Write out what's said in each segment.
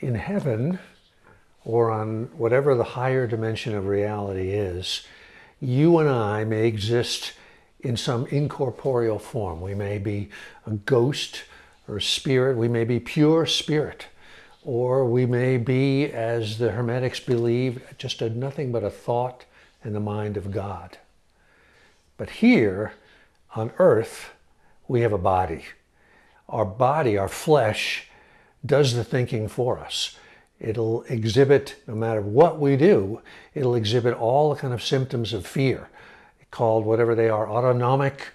in heaven or on whatever the higher dimension of reality is, you and I may exist in some incorporeal form. We may be a ghost or a spirit. We may be pure spirit. Or we may be, as the Hermetics believe, just a, nothing but a thought in the mind of God. But here on earth, we have a body. Our body, our flesh, does the thinking for us. It'll exhibit, no matter what we do, it'll exhibit all the kind of symptoms of fear, called whatever they are, autonomic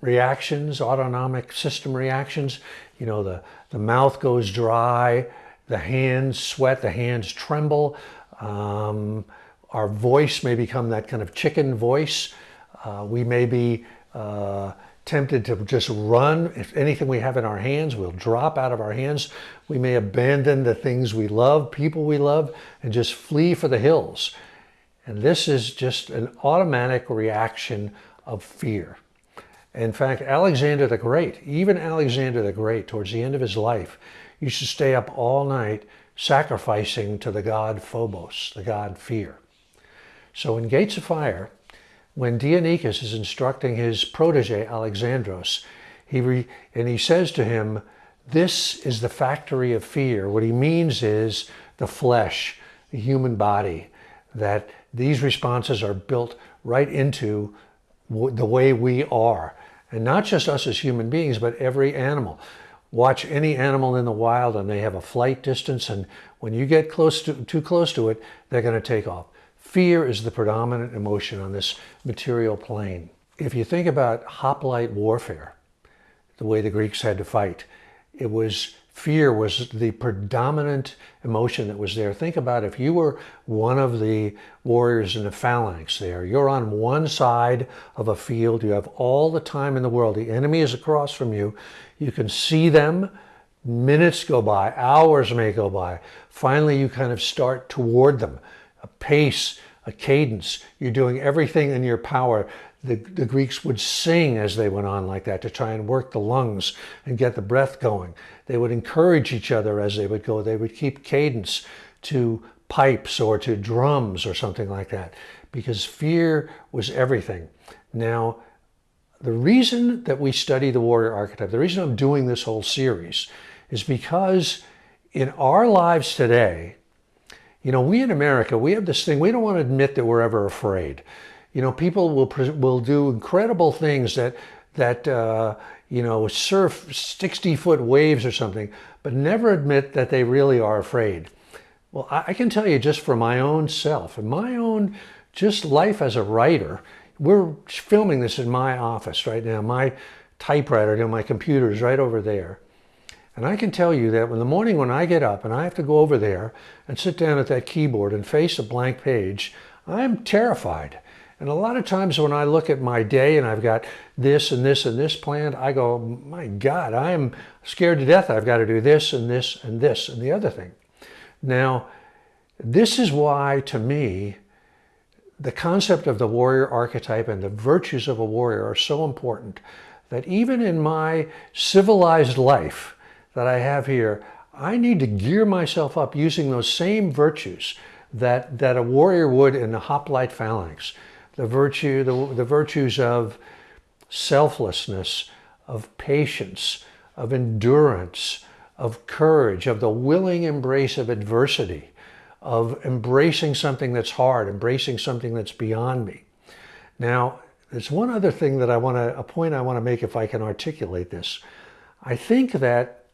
reactions, autonomic system reactions. You know, the, the mouth goes dry, the hands sweat, the hands tremble. Um, our voice may become that kind of chicken voice. Uh, we may be uh, tempted to just run. If anything we have in our hands will drop out of our hands. We may abandon the things we love, people we love, and just flee for the hills. And this is just an automatic reaction of fear. In fact, Alexander the Great, even Alexander the Great, towards the end of his life, used to stay up all night sacrificing to the god Phobos, the god fear. So in Gates of Fire, when Dienekes is instructing his protege Alexandros, he re, and he says to him, this is the factory of fear. What he means is the flesh, the human body, that these responses are built right into the way we are. And not just us as human beings, but every animal. Watch any animal in the wild and they have a flight distance and when you get close to, too close to it, they're going to take off. Fear is the predominant emotion on this material plane. If you think about hoplite warfare, the way the Greeks had to fight, it was fear was the predominant emotion that was there. Think about if you were one of the warriors in the phalanx there, you're on one side of a field, you have all the time in the world, the enemy is across from you, you can see them, minutes go by, hours may go by, finally you kind of start toward them, a pace, a cadence, you're doing everything in your power the, the Greeks would sing as they went on like that to try and work the lungs and get the breath going. They would encourage each other as they would go. They would keep cadence to pipes or to drums or something like that because fear was everything. Now, the reason that we study the warrior archetype, the reason I'm doing this whole series is because in our lives today, you know, we in America, we have this thing, we don't want to admit that we're ever afraid. You know, people will will do incredible things that that uh, you know surf 60 foot waves or something, but never admit that they really are afraid. Well, I, I can tell you just for my own self and my own just life as a writer. We're filming this in my office right now. My typewriter, you know, my computer is right over there. And I can tell you that in the morning when I get up and I have to go over there and sit down at that keyboard and face a blank page, I'm terrified. And a lot of times when I look at my day and I've got this and this and this planned, I go, my God, I'm scared to death. I've got to do this and this and this and the other thing. Now, this is why, to me, the concept of the warrior archetype and the virtues of a warrior are so important that even in my civilized life that I have here, I need to gear myself up using those same virtues that, that a warrior would in the hoplite phalanx the virtue, the, the virtues of selflessness, of patience, of endurance, of courage, of the willing embrace of adversity, of embracing something that's hard, embracing something that's beyond me. Now, there's one other thing that I want to, a point I want to make if I can articulate this. I think that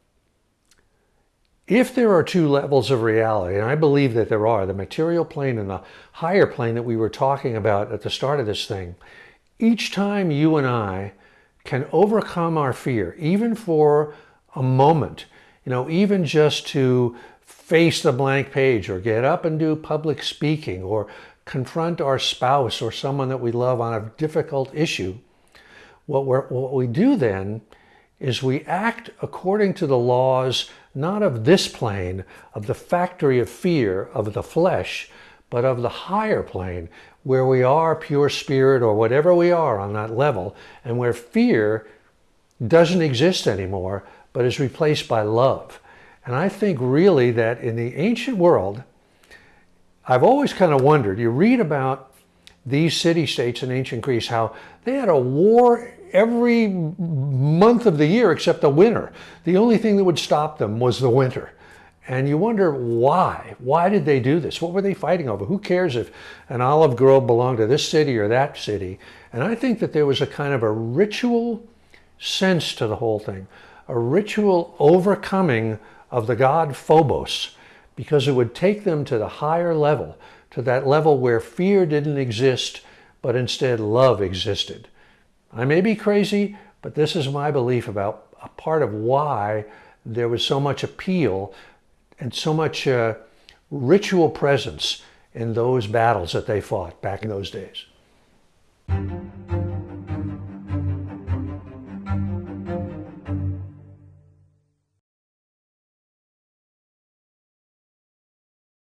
if there are two levels of reality, and I believe that there are, the material plane and the higher plane that we were talking about at the start of this thing, each time you and I can overcome our fear, even for a moment, you know, even just to face the blank page or get up and do public speaking or confront our spouse or someone that we love on a difficult issue, what, what we do then is we act according to the laws not of this plane, of the factory of fear of the flesh, but of the higher plane where we are pure spirit or whatever we are on that level and where fear doesn't exist anymore but is replaced by love. And I think really that in the ancient world, I've always kind of wondered, you read about these city-states in ancient Greece, how they had a war every month of the year except the winter. The only thing that would stop them was the winter. And you wonder why? Why did they do this? What were they fighting over? Who cares if an olive grove belonged to this city or that city? And I think that there was a kind of a ritual sense to the whole thing, a ritual overcoming of the god Phobos, because it would take them to the higher level, to that level where fear didn't exist, but instead love existed. I may be crazy, but this is my belief about a part of why there was so much appeal and so much uh, ritual presence in those battles that they fought back in those days.